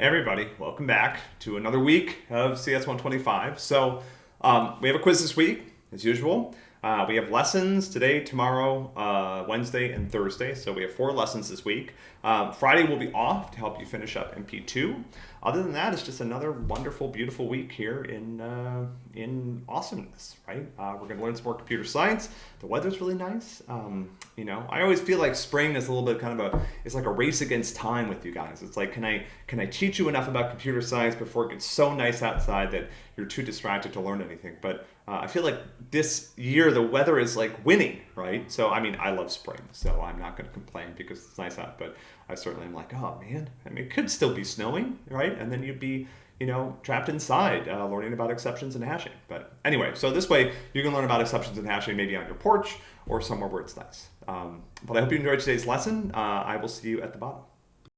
Hey everybody, welcome back to another week of CS 125. So um, we have a quiz this week, as usual. Uh, we have lessons today, tomorrow, uh, Wednesday, and Thursday. So we have four lessons this week. Um, Friday will be off to help you finish up MP2. Other than that, it's just another wonderful, beautiful week here in uh, in awesomeness, right? Uh, we're going to learn some more computer science. The weather's really nice. Um, you know, I always feel like spring is a little bit kind of a it's like a race against time with you guys. It's like, can I can I teach you enough about computer science before it gets so nice outside that you're too distracted to learn anything? But uh, I feel like this year the weather is like winning, right? So I mean, I love spring, so I'm not going to complain because it's nice out. But I certainly am like, oh man, I mean, it could still be snowing, right? And then you'd be, you know, trapped inside uh, learning about exceptions and hashing. But anyway, so this way you can learn about exceptions and hashing maybe on your porch or somewhere where it's nice. Um, but I hope you enjoyed today's lesson. Uh, I will see you at the bottom.